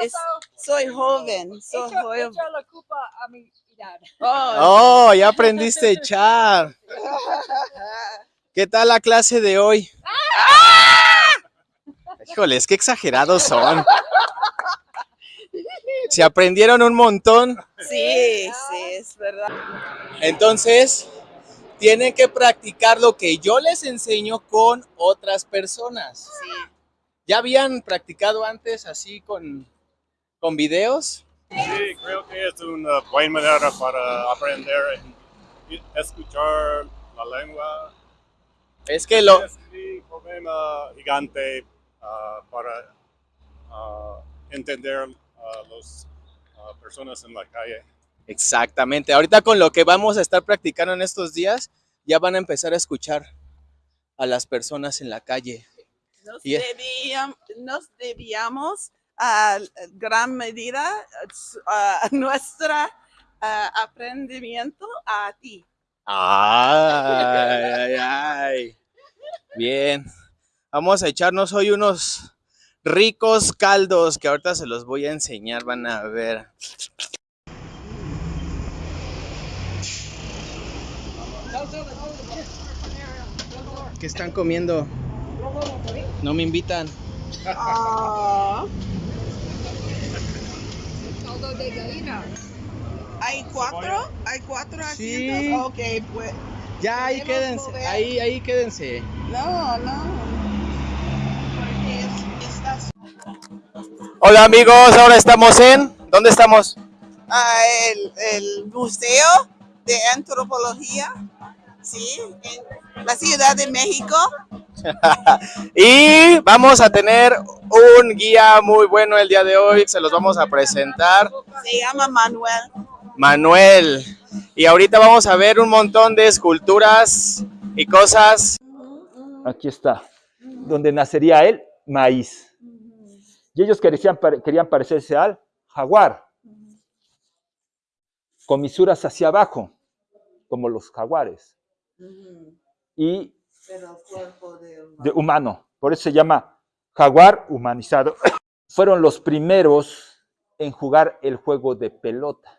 Es- soy joven, soy joven. echa la culpa a mi edad. Oh, Oh, ya aprendiste a echar. ¿Qué tal la clase de hoy? Híjoles, qué exagerados son. Se aprendieron un montón, sí, sí, es verdad. entonces tienen que practicar lo que yo les enseño con otras personas. Sí. ¿Ya habían practicado antes así con, con videos? Sí, creo que es una buena manera para aprender y escuchar la lengua. Es que lo, Es un problema gigante ah, para ah, entender a las personas en la calle. Exactamente. Ahorita con lo que vamos a estar practicando en estos días, ya van a empezar a escuchar a las personas en la calle. Nos, Y- debíam- nos debíamos a gran medida a nuestro aprendimiento a ti. Ay, ay, ay. Bien. Vamos a echarnos hoy unos ricos caldos que ahorita se los voy a enseñar, van a ver. ¿Qué están comiendo? No me invitan. Gallina. ¿Hay cuatro? ¿Hay cuatro Sí. asientos? Ok, pues. Ya, ahí ¿Podemos quédense. mover? Ahí, ahí quédense. No, no. Porque es- estás Hola amigos, ahora estamos en... ¿Dónde estamos? Ah, el, el Museo de Antropología, sí, en la Ciudad de México. Y vamos a tener un guía muy bueno el día de hoy, se los vamos a presentar. Se llama Manuel. Manuel. Y ahorita vamos a ver un montón de esculturas y cosas. Aquí está, donde nacería el maíz. Y ellos querían, querían parecerse al jaguar, con misuras hacia abajo, como los jaguares, y Pero cuerpo de de humano. Por eso se llama jaguar humanizado. Fueron los primeros en jugar el juego de pelota.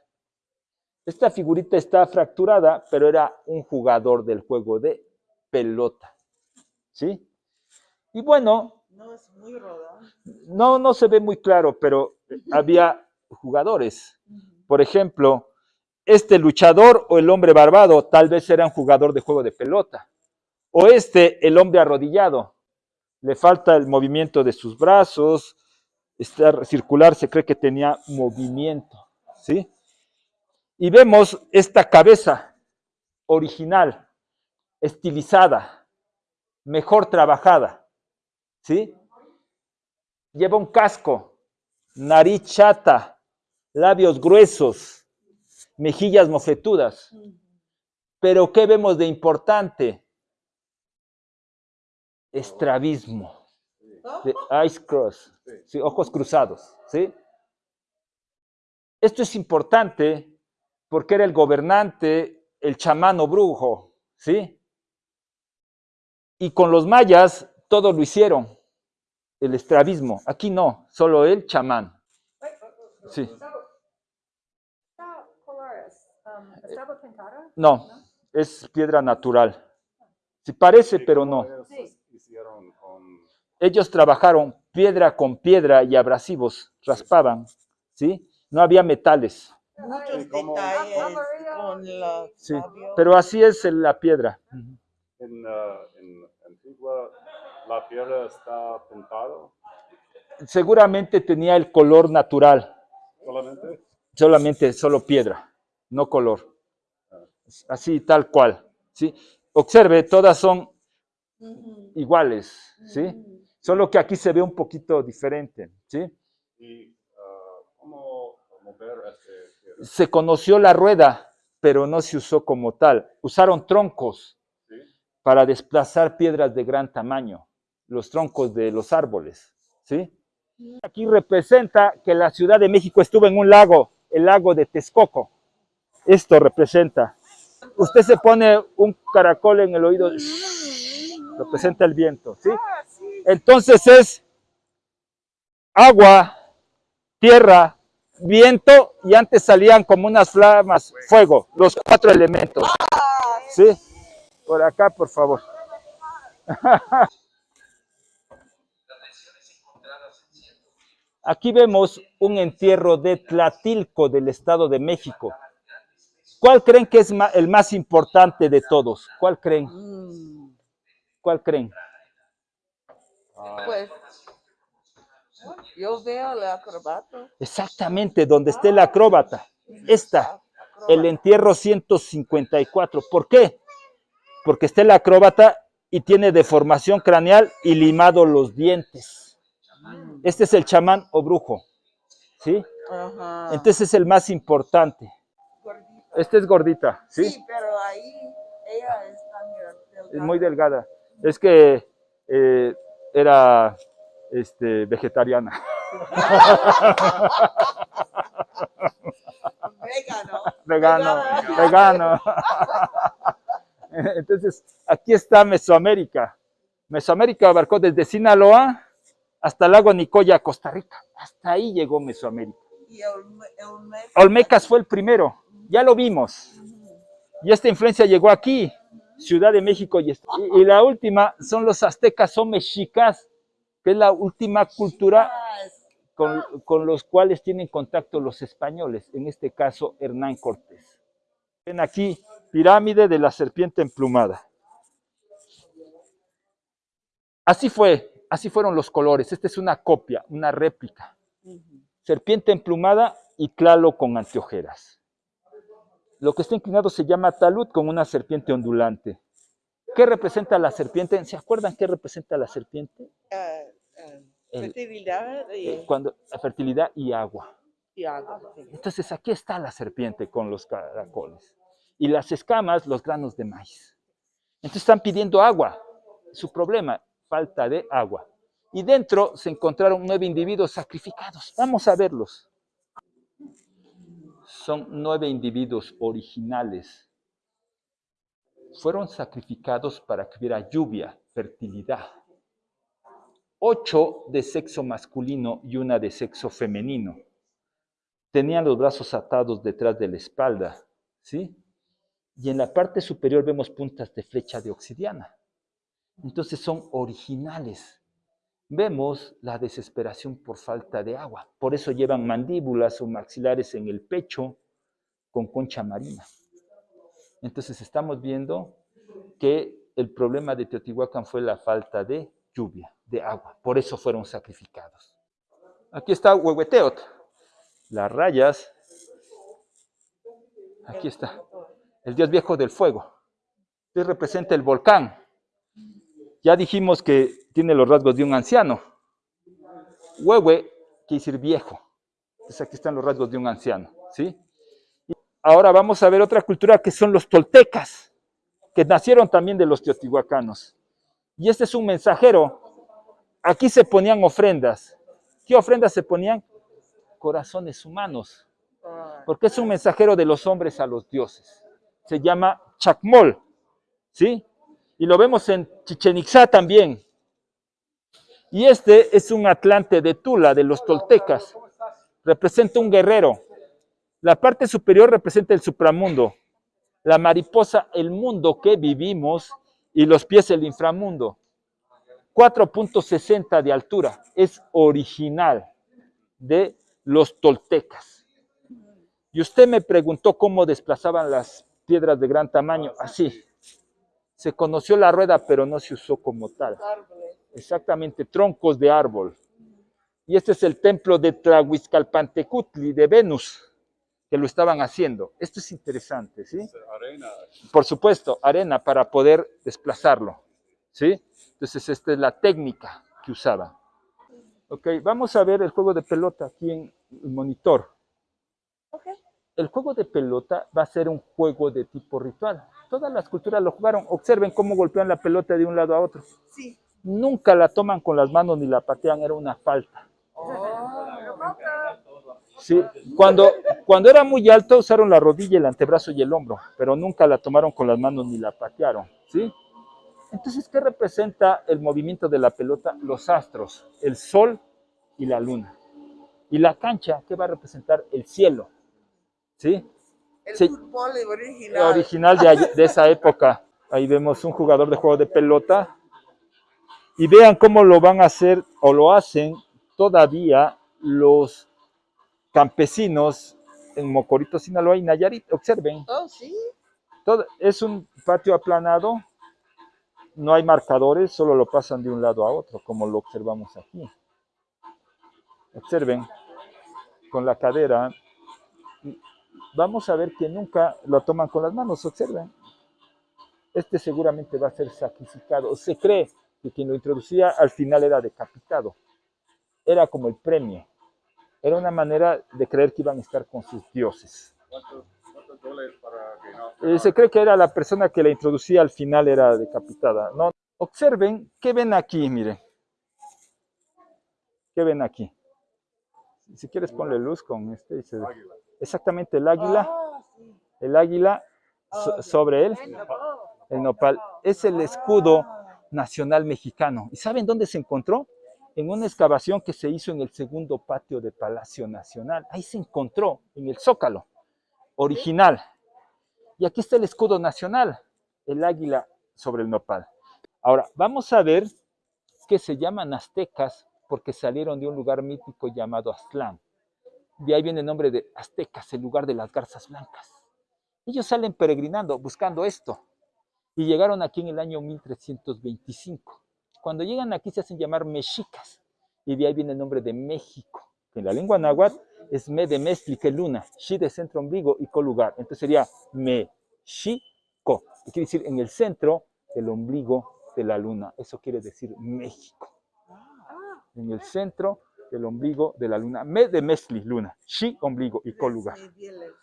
Esta figurita está fracturada, pero era un jugador del juego de pelota. ¿Sí? Y bueno, No es muy roda. no, no se ve muy claro, pero había jugadores. Por ejemplo, este luchador o el hombre barbado tal vez era un jugador de juego de pelota. O este, el hombre arrodillado. Le falta el movimiento de sus brazos. Está circular, se cree que tenía movimiento. ¿Sí? Y vemos esta cabeza original, estilizada, mejor trabajada. ¿Sí? Lleva un casco, nariz chata, labios gruesos, mejillas mofletudas. Pero ¿qué vemos de importante? Estrabismo, de eyes cross, ¿sí? ojos cruzados, ¿sí? Esto es importante porque era el gobernante, el chamano brujo, ¿sí? Y con los mayas todo lo hicieron, el estrabismo. Aquí no, solo el chamán. Sí. Um. No, es piedra natural. Sí parece, pero no. Sí. Hicieron con Ellos trabajaron piedra con piedra y abrasivos, raspaban, ¿sí? No había metales. Muchos como- detalles Amarillo con los Sí, labios. pero así es la piedra. en, ah, en Antigua, la piedra está pintado Seguramente tenía el color natural, solamente. solamente solo piedra, no color. Así, tal cual, ¿sí? Observe, todas son. Iguales, ¿sí? Solo que aquí se ve un poquito diferente, ¿sí? Y ah, cómo mover este. Se conoció la rueda, pero no se usó como tal. Usaron troncos ¿sí? para desplazar piedras de gran tamaño, los troncos de los árboles, ¿sí? Aquí representa que la Ciudad de México estuvo en un lago, el lago de Texcoco. Esto representa. Usted se pone un caracol en el oído, representa el viento, ¿sí? Entonces es agua, tierra, viento y antes salían como unas flamas, fuego, los cuatro elementos. ¿Sí? Por acá, por favor. Aquí vemos un entierro de Tlatilco del Estado de México. ¿Cuál creen que es el más importante de todos? ¿Cuál creen? ¿Cuál creen? Pues yo veo el acrobato. Exactamente, donde esté el acróbata. Esta, el entierro 154. ¿Por qué? Porque está el acróbata y tiene deformación craneal y limado los dientes. Este es el chamán o brujo. ¿Sí? Ajá. Entonces es el más importante. Esta es gordita, ¿sí? Sí, pero ahí ella está mira, Es muy delgada. Es que eh, era este, vegetariana. Vegano. vegano, vegano. Entonces, aquí está Mesoamérica. Mesoamérica abarcó desde Sinaloa hasta el lago Nicoya, Costa Rica. Hasta ahí llegó Mesoamérica. Y Olmecas fue el primero, ya lo vimos. Y esta influencia llegó aquí, Ciudad de México. Y, y la última son los aztecas o mexicas, que es la última cultura con, con los cuales tienen contacto los españoles, en este caso Hernán Cortés. Ven aquí, pirámide de la serpiente emplumada. Así fue, así fueron los colores. Esta es una copia, una réplica. Serpiente emplumada y clalo con anteojeras. Lo que está inclinado se llama talud con una serpiente ondulante. ¿Qué representa la serpiente? ¿Se acuerdan qué representa la serpiente? eh, eh, El- fertilidad y, Eh, Cuando, la fertilidad y agua. y agua. Entonces aquí está la serpiente con los caracoles. Y las escamas, los granos de maíz. Entonces están pidiendo agua. Su problema, falta de agua. Y dentro se encontraron nueve individuos sacrificados. Vamos a verlos. Son nueve individuos originales. Fueron sacrificados para que hubiera lluvia, fertilidad. Ocho de sexo masculino y una de sexo femenino tenían los brazos atados detrás de la espalda, ¿sí? Y en la parte superior vemos puntas de flecha de obsidiana. Entonces son originales. Vemos la desesperación por falta de agua. Por eso llevan mandíbulas o maxilares en el pecho con concha marina. Entonces estamos viendo que el problema de Teotihuacán fue la falta de lluvia, de agua. Por eso fueron sacrificados. Aquí está Huehueteot las rayas. Aquí está. El dios viejo del fuego. Este representa el volcán. Ya dijimos que tiene los rasgos de un anciano. Huehue quiere decir viejo. Entonces aquí están los rasgos de un anciano. ¿sí? Y ahora vamos a ver otra cultura que son los toltecas, que nacieron también de los teotihuacanos. Y este es un mensajero. Aquí se ponían ofrendas. ¿Qué ofrendas se ponían? corazones humanos, porque es un mensajero de los hombres a los dioses. Se llama Chacmol, ¿sí? Y lo vemos en Chichen Itzá también. Y este es un atlante de Tula, de los toltecas. Representa un guerrero. La parte superior representa el supramundo. La mariposa, el mundo que vivimos, y los pies, el inframundo. 4.60 de altura. Es original de los toltecas. Y usted me preguntó cómo desplazaban las piedras de gran tamaño. Así. Se conoció la rueda, pero no se usó como tal. árboles. Exactamente, troncos de árbol. Y este es el templo de Tlahuizcalpantecutli, de Venus, que lo estaban haciendo. Esto es interesante, ¿sí? Arena. Por supuesto, arena para poder desplazarlo, ¿sí? Entonces, esta es la técnica que usaban. Ok, vamos a ver el juego de pelota aquí en el monitor. Ok. El juego de pelota va a ser un juego de tipo ritual. Todas las culturas lo jugaron. Observen cómo golpean la pelota de un lado a otro. Sí. Nunca la toman con las manos ni la patean, era una falta. Sí, cuando, cuando era muy alto usaron la rodilla, el antebrazo y el hombro, pero nunca la tomaron con las manos ni la patearon, ¿sí? Entonces, ¿qué representa el movimiento de la pelota? Los astros, el sol y la luna. Y la cancha, ¿qué va a representar? El cielo. ¿Sí? El Sí. fútbol original. original de esa época. Ahí vemos un jugador de juego de pelota. Y vean cómo lo van a hacer o lo hacen todavía los campesinos en Mocorito, Sinaloa y Nayarit. Observen, Oh, sí. todo, es un patio aplanado, no hay marcadores, solo lo pasan de un lado a otro, como lo observamos aquí. Observen, con la cadera, vamos a ver que nunca lo toman con las manos, observen. Este seguramente va a ser sacrificado. Se cree que quien lo introducía al final era decapitado. Era como el premio. Era una manera de creer que iban a estar con sus dioses. ¿Cuántos, cuántos dólares para que no? Eh, se cree que era la persona que la introducía al final era decapitada. No, observen, ¿qué ven aquí? Miren. ¿Qué ven aquí? Si quieres ponle luz con este. y se. Águila. Exactamente el águila, Ah, el águila so- sobre él, el nopal. Es el escudo nacional mexicano. ¿Y saben dónde se encontró? En una excavación que se hizo en el segundo patio de Palacio Nacional. Ahí se encontró, en el zócalo original. Y aquí está el escudo nacional, el águila sobre el nopal. Ahora, vamos a ver que se llaman aztecas porque salieron de un lugar mítico llamado Aztlán. De ahí viene el nombre de aztecas, el lugar de las garzas blancas. Ellos salen peregrinando, buscando esto. Y llegaron aquí en el año 1325. Cuando llegan aquí se hacen llamar mexicas. Y de ahí viene el nombre de México, que en la lengua náhuatl es me de mezcli, que luna, shi de centro ombligo y co lugar. Entonces sería Mexico, que quiere decir en el centro del ombligo de la luna. Eso quiere decir México. En el centro del ombligo de la luna. Me de mezcli, luna, shi, ombligo y co lugar Sí, bien lejos.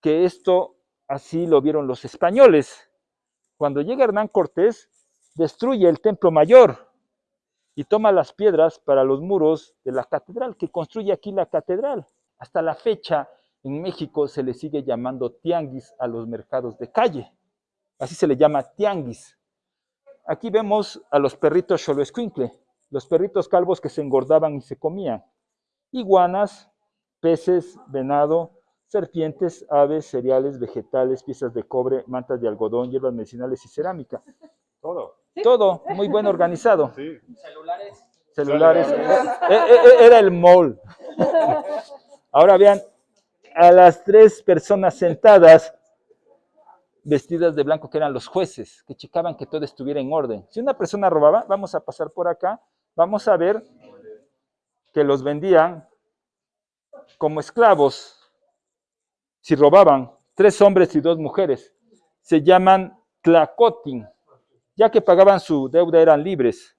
que esto así lo vieron los españoles. Cuando llega Hernán Cortés, destruye el templo mayor y toma las piedras para los muros de la catedral, que construye aquí la catedral. Hasta la fecha, en México se le sigue llamando tianguis a los mercados de calle. Así se le llama tianguis. Aquí vemos a los perritos xoloescuincle, los perritos calvos que se engordaban y se comían. Iguanas, peces, venado, serpientes, aves, cereales, vegetales, piezas de cobre, mantas de algodón, hierbas medicinales y cerámica. Todo. Todo muy bien organizado. Sí. Celulares. Eh, eh, eh, Era el mall. Ahora vean a las tres personas sentadas vestidas de blanco que eran los jueces, que checaban que todo estuviera en orden. Si una persona robaba, vamos a pasar por acá, vamos a ver que los vendían como esclavos. Si robaban, tres hombres y dos mujeres, se llaman tlacotin, ya que pagaban su deuda eran libres.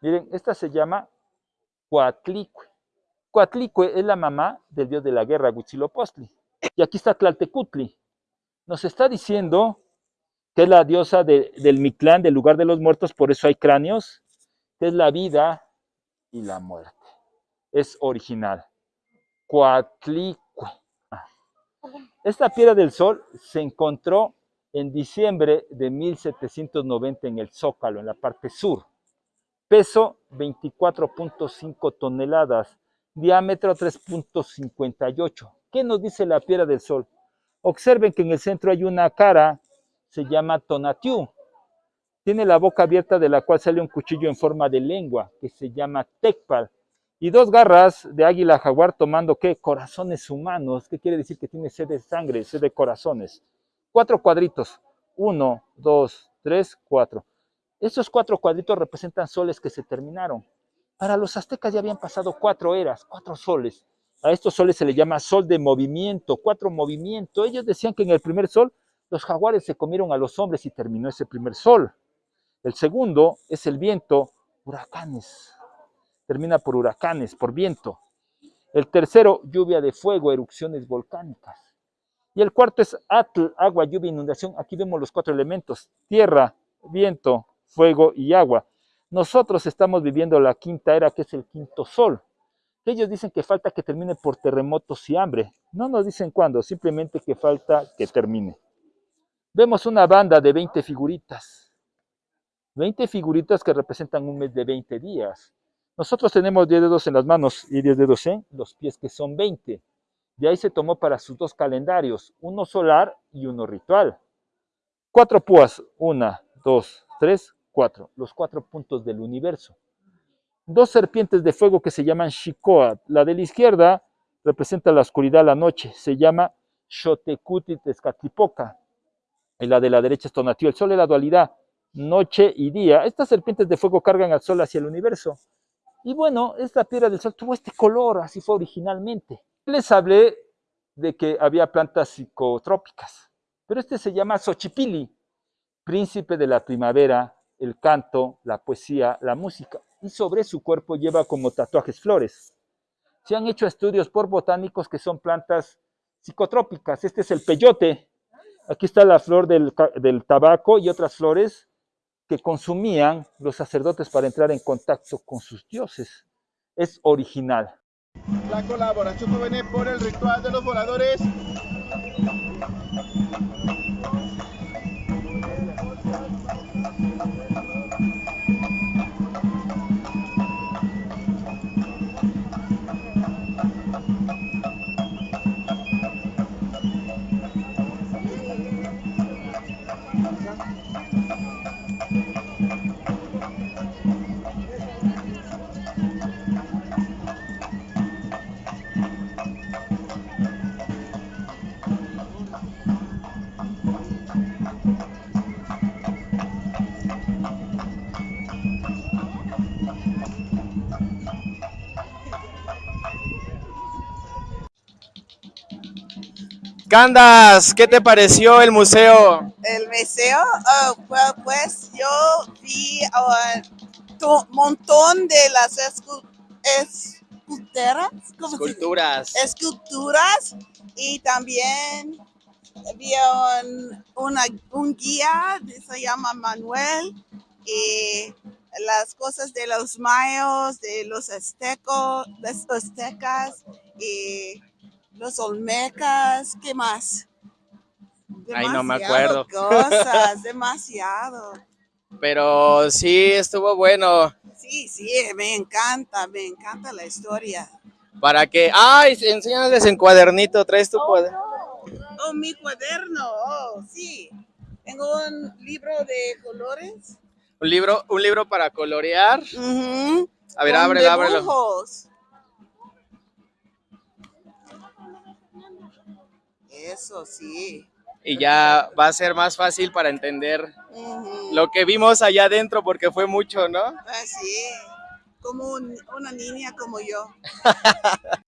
Miren, esta se llama Coatlicue. Coatlicue es la mamá del dios de la guerra, Huitzilopochtli. Y aquí está Tlaltecutli. Nos está diciendo que es la diosa de- del Mictlán, del lugar de los muertos, por eso hay cráneos, es la vida y la muerte. Es original. Coatlicue. Ah. Esta piedra del sol se encontró en diciembre de 1790 en el Zócalo, en la parte sur. Peso 24.5 toneladas, diámetro 3.58. ¿Qué nos dice la piedra del sol? Observen que en el centro hay una cara, se llama Tonatiuh. Tiene la boca abierta de la cual sale un cuchillo en forma de lengua, que se llama Tecpal. Y dos garras de águila jaguar tomando, ¿qué? Corazones humanos. ¿Qué quiere decir? Que tiene sed de sangre, sed de corazones. Cuatro cuadritos. Uno, dos, tres, cuatro. Estos cuatro cuadritos representan soles que se terminaron. Para los aztecas ya habían pasado cuatro eras, cuatro soles. A estos soles se le llama sol de movimiento, cuatro movimientos. Ellos decían que en el primer sol los jaguares se comieron a los hombres y terminó ese primer sol. El segundo es el viento, huracanes. Termina por huracanes, por viento. El tercero, lluvia de fuego, erupciones volcánicas. Y el cuarto es atl, agua, lluvia, inundación. Aquí vemos los cuatro elementos, tierra, viento, fuego y agua. Nosotros estamos viviendo la quinta era, que es el quinto sol. Ellos dicen que falta que termine por terremotos y hambre. No nos dicen cuándo, simplemente que falta que termine. Vemos una banda de 20 figuritas. 20 figuritas que representan un mes de 20 días. Nosotros tenemos 10 dedos en las manos y 10 dedos en los pies, que son 20. De ahí se tomó para sus dos calendarios, uno solar y uno ritual. Cuatro púas, una, dos, tres, cuatro, los cuatro puntos del universo. Dos serpientes de fuego que se llaman Shikoa. La de la izquierda representa la oscuridad, la noche, se llama Xotekuti Tezcatlipoca. Y la de la derecha es Tonatiuh. El sol es la dualidad, noche y día. Estas serpientes de fuego cargan al sol hacia el universo. Y bueno, esta piedra del sol tuvo este color, así fue originalmente. Les hablé de que había plantas psicotrópicas, pero este se llama Xochipili, príncipe de la primavera, el canto, la poesía, la música, y sobre su cuerpo lleva como tatuajes flores. Se han hecho estudios por botánicos que son plantas psicotrópicas. Este es el peyote. Aquí está la flor del, del tabaco y otras flores que consumían los sacerdotes para entrar en contacto con sus dioses. Es original. La colaboración viene por el ritual de los voladores. Candas, ¿qué te pareció el museo? El museo, well, pues yo vi un montón de las escu- esculturas. Esculturas. esculturas y también vi un, una- un guía, se llama Manuel, y las cosas de los mayos, de los aztecos, los aztecas y los olmecas, ¿qué más? Ay, no me acuerdo. Cosas, demasiado. Pero sí, estuvo bueno. Sí, sí, me encanta, me encanta la historia. Para que. ¡Ay! Enséñales en cuadernito. ¿Traes tu cuaderno? Oh, mi cuaderno, oh, sí. Tengo un libro de colores. Un libro, un libro para colorear. Ujú, A ver, con ábrelo, ábrelo. dibujos. Eso sí. Y ya va a ser más fácil para entender lo que vimos allá adentro, porque fue mucho, ¿no? Ah, sí, como una niña como yo.